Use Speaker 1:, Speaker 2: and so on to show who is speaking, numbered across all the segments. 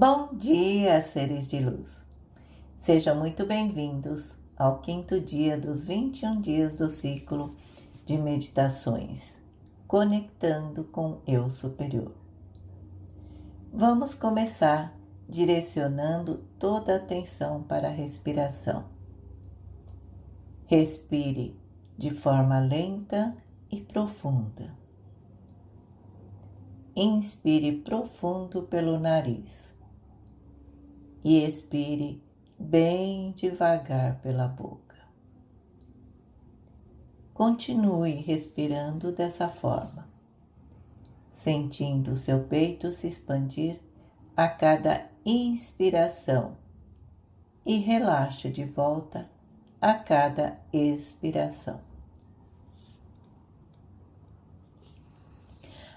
Speaker 1: Bom dia, seres de luz! Sejam muito bem-vindos ao quinto dia dos 21 dias do ciclo de meditações, conectando com Eu Superior. Vamos começar direcionando toda a atenção para a respiração. Respire de forma lenta e profunda. Inspire profundo pelo nariz e expire bem devagar pela boca. Continue respirando dessa forma, sentindo seu peito se expandir a cada inspiração e relaxe de volta a cada expiração.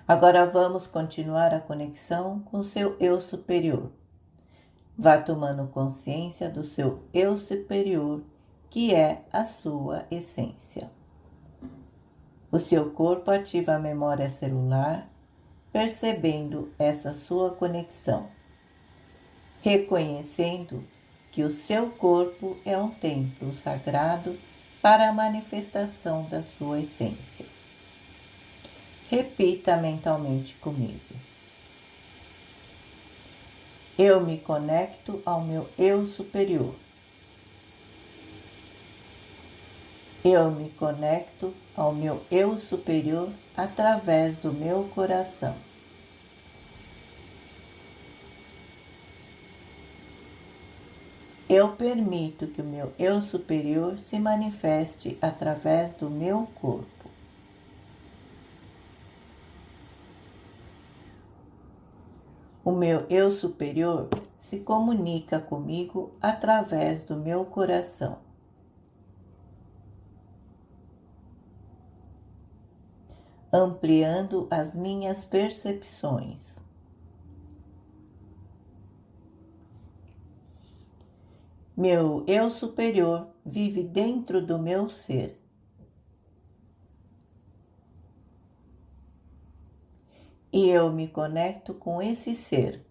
Speaker 1: Agora vamos continuar a conexão com seu eu superior Vá tomando consciência do seu eu superior, que é a sua essência. O seu corpo ativa a memória celular, percebendo essa sua conexão, reconhecendo que o seu corpo é um templo sagrado para a manifestação da sua essência. Repita mentalmente comigo. Eu me conecto ao meu eu superior. Eu me conecto ao meu eu superior através do meu coração. Eu permito que o meu eu superior se manifeste através do meu corpo. O meu eu superior se comunica comigo através do meu coração. Ampliando as minhas percepções. Meu eu superior vive dentro do meu ser. E eu me conecto com esse ser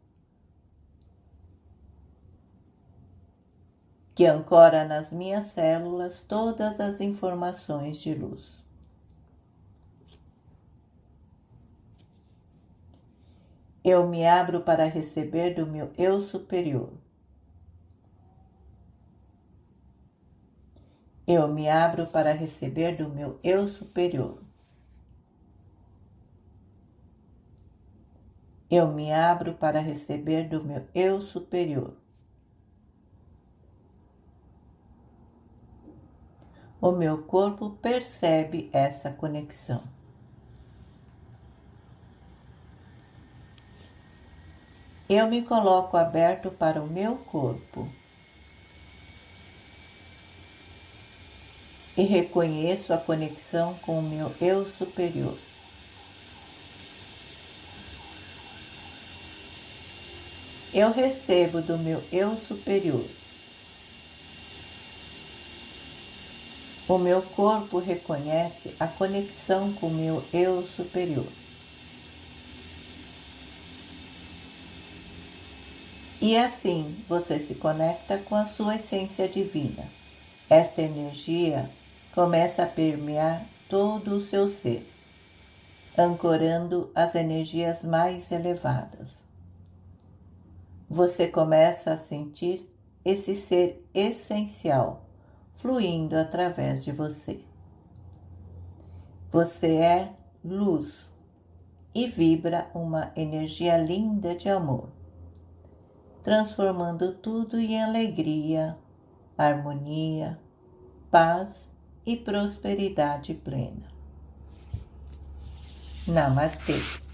Speaker 1: que ancora nas minhas células todas as informações de luz. Eu me abro para receber do meu eu superior. Eu me abro para receber do meu eu superior. Eu me abro para receber do meu eu superior. O meu corpo percebe essa conexão. Eu me coloco aberto para o meu corpo e reconheço a conexão com o meu eu superior. Eu recebo do meu eu superior. O meu corpo reconhece a conexão com o meu eu superior. E assim você se conecta com a sua essência divina. Esta energia começa a permear todo o seu ser, ancorando as energias mais elevadas você começa a sentir esse ser essencial fluindo através de você. Você é luz e vibra uma energia linda de amor, transformando tudo em alegria, harmonia, paz e prosperidade plena. Namastê!